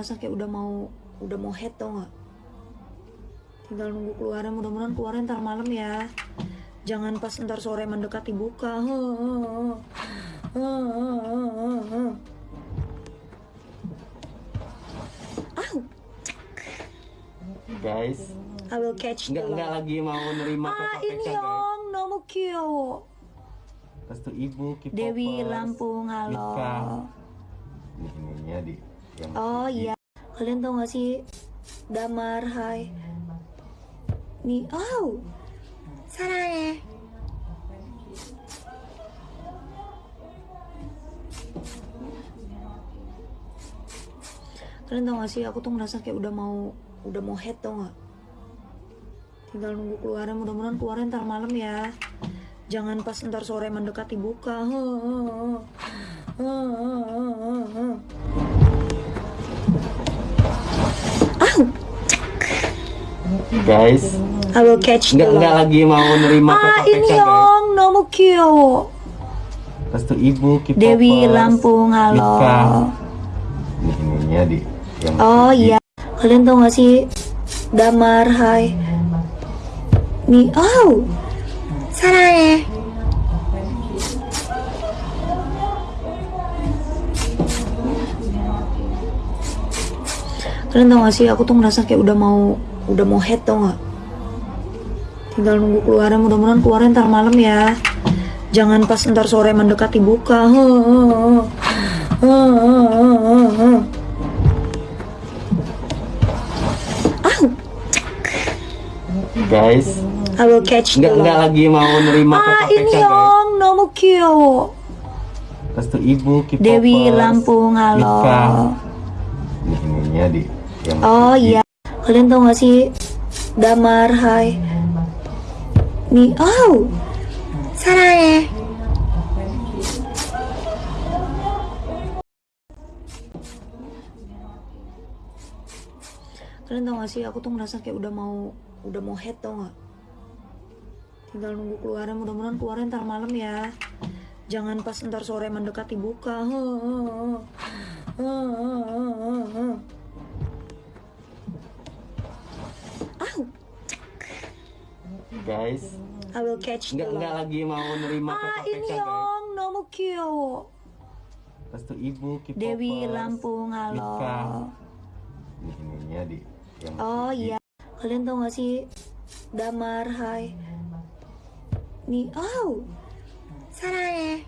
ngerasa kayak udah mau udah mau head tau nggak? Tinggal nunggu keluarnya mudah-mudahan keluarnya ntar malam ya. Jangan pas ntar sore mendekati buka. Au. guys. I will catch nggak nggak lagi mau nerima ah ini yang nomu kyo. Pastu ibu Dewi Lampung halo. Ini Ini di oh iya. Kalian tau gak sih? Damar hai. Nih oh. Sarane ya. kalian tau gak sih? Aku tuh ngerasa kayak udah mau udah mau head tau gak? Tinggal nunggu keluarnya. Mudah-mudahan keluarnya ntar malam ya. Jangan pas ntar sore mendekati buka. guys. I will catch nggak nggak lagi mau nerima ah ini Yong, nomu kyo restu ibu K-popers. Dewi Lampung halo. Ini ini ininya di oh iya. Kalian tau gak sih? Damar Hai. Nih oh. Sarah ya. Kalian tau gak sih? Aku tuh ngerasa kayak udah mau udah mau head tau nggak? Tinggal nunggu keluarnya mudah-mudahan keluarnya ntar malam ya. Jangan pas ntar sore mendekati buka. Guys I will catch nggak, nggak lagi mau nerima ah, ini yang nomu kyo. Restu ibu Dewi Lampung halo. Nikah. Di oh iya kalian tau gak sih? Damar hai. Mi oh. Sarane ya. Kalian tau gak sih? Aku tuh ngerasa kayak udah mau udah mau head tau gak? Tinggal nunggu keluarnya. Mudah-mudahan keluarnya ntar malam ya. Jangan pas ntar sore mendekati buka. guys. I will catch nggak nggak lagi mau nerima ah ini Yong, nomu kyo. Restu ibu K-popers. Dewi Lampung halo. Di ininya di oh iya. Kalian tau gak sih? Damar Hai. Nih oh. Sarane.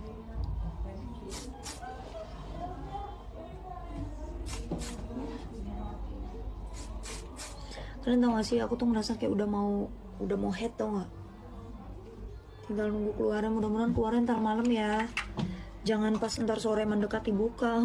Kalian tau gak sih? Aku tuh ngerasa kayak udah mau udah mau head tau nggak? Tinggal nunggu keluaran mudah-mudahan keluaran ntar malam ya. Jangan pas ntar sore mendekati buka.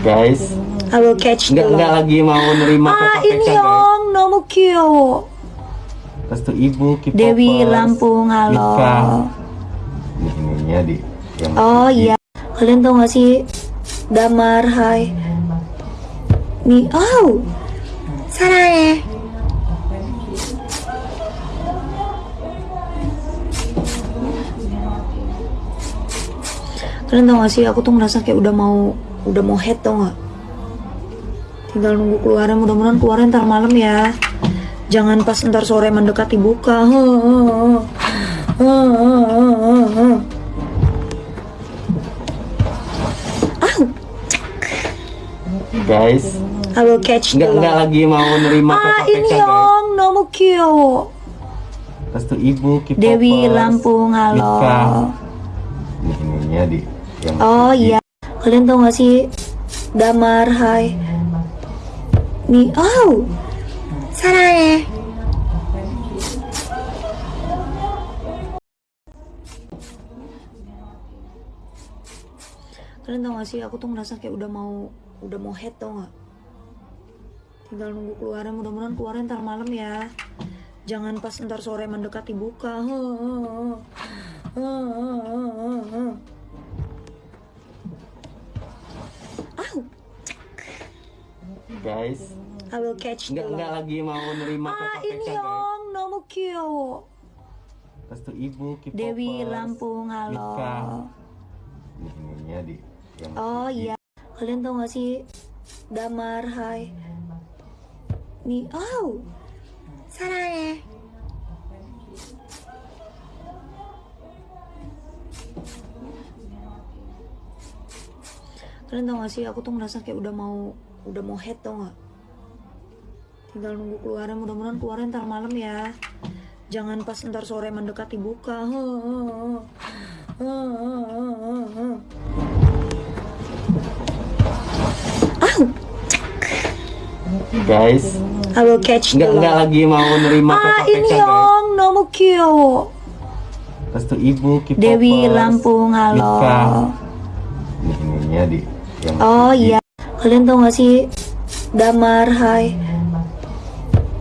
Guys I will catch nggak, nggak lagi mau nerima ah, ini yang nomu kyo. Tuh ibu Dewi Lampung halo. nikah. Di oh iya kalian tau gak sih? Damar hai. Mi oh. Sana ya. Kalian tau gak sih? Aku tuh ngerasa kayak udah mau udah mau head tau gak? Tinggal nunggu keluaran mudah-mudahan keluaran ntar malam ya. Jangan pas ntar sore mendekati buka. guys. I will catch nggak nggak lagi mau nerima ah inyong nomu kyo Restu ibu K-popers. Dewi Lampung halo. Ini ininya di yang Oh iya. Kalian tau gak sih? Damar Hai. Mi Oh. Sarane Kalian tau gak sih? Aku tuh ngerasa kayak udah mau udah mau head tau nggak? Tinggal nunggu keluarnya mudah-mudahan keluarnya ntar malam ya. Jangan pas ntar sore mendekati buka. Au. guys I will catch nggak nggak lagi mau nerima ah ini yang nomu kyo. Pastu ibu Dewi Lampung halo. nikah. Di oh iya kalian tau gak sih? Damar hai. Nih oh sarane kalian tau gak sih? Aku tuh ngerasa kayak udah mau udah mau head tau gak? Tinggal nunggu keluaran mudah-mudahan keluaran ntar malam ya. Jangan pas ntar sore mendekati buka. guys. I will catch nggak nggak lagi mau nerima ah inyong nomu kyo tuh ibu K-popers. Dewi Lampung halo. Ini ini, di Oh iya. Kalian tau gak sih? Damar Hai.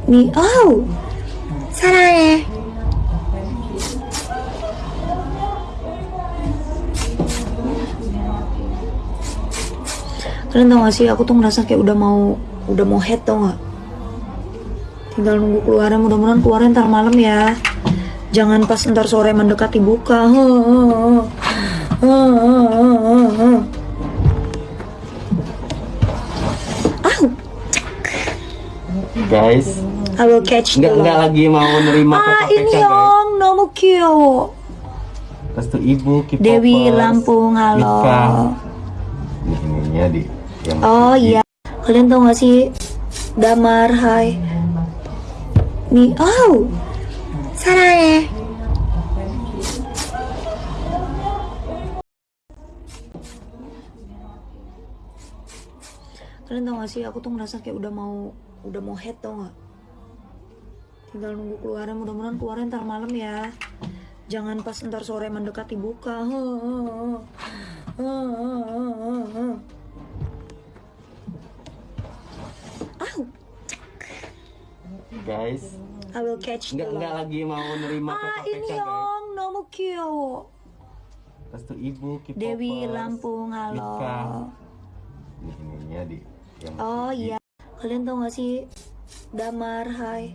Mi oh. Sarane Kalian tau gak sih? Aku tuh ngerasa kayak udah mau udah mau head tau gak tinggal nunggu keluarnya mudah-mudahan keluarnya ntar malam ya. Jangan pas ntar sore mendekati buka guys. I will catch you. Enggak, enggak lagi mau nerima ah ini yang nomu kyo. Tuh ibu Dewi Lampung halo. Ini ini, ini, ini, yang oh iya kalian tau gak sih? Damar hai. Nih oh. Sana ya. Kalian tau gak sih? Aku tuh ngerasa kayak udah mau udah mau head tau gak? Tinggal nunggu keluaran mudah-mudahan keluaran ntar malam ya. Jangan pas ntar sore mendekati buka. guys. I will catch nggak, nggak lagi mau nerima ah, ini ya, Yong, nomu kyo. tuh ibu, K-popers, Dewi Lampung, halo. Nika. Ini di Oh iya. Kalian tau gak sih Damar, hai.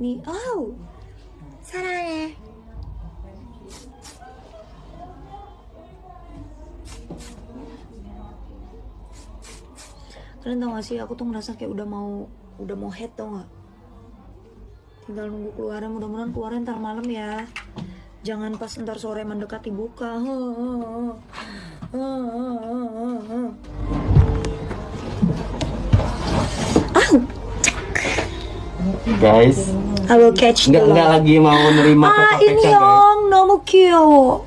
Nih, oh. Sarane. Kalian tau gak sih aku tuh ngerasa kayak udah mau udah mau head tau nggak? Tinggal nunggu keluarnya mudah-mudahan keluarnya ntar malam ya. Jangan pas ntar sore mendekati buka oh, guys. I will catch nggak nggak lagi mau nerima ah ini guys. Nomu kyo.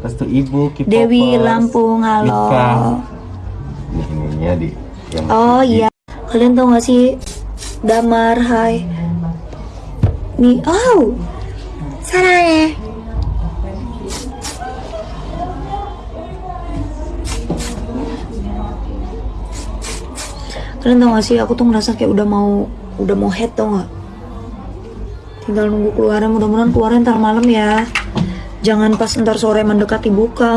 Restu ibu Dewi Lampung halo. Nikah. Di yang oh iya kalian tau gak sih? Damar hai. Nih oh. Sarane. Kalian tau gak sih? Aku tuh ngerasa kayak udah mau udah mau head tau gak? Tinggal nunggu keluarnya. Mudah-mudahan keluarnya ntar malam ya. Jangan pas ntar sore mendekati buka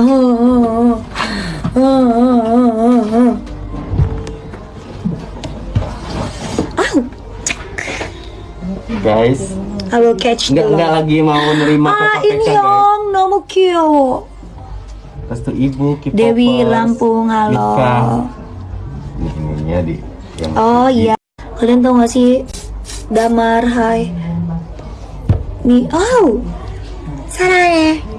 guys. I will catch nggak, nggak lagi mau nerima ah, KPK guys. Inyong, nomu kyo. Terus tuh ibu Kipopos, Dewi Lampung, halo. Nika. Ini ibunya di yang Oh di. iya. Kalian tau gak sih Damar, hai. Mi, oh. Sarane. Ya.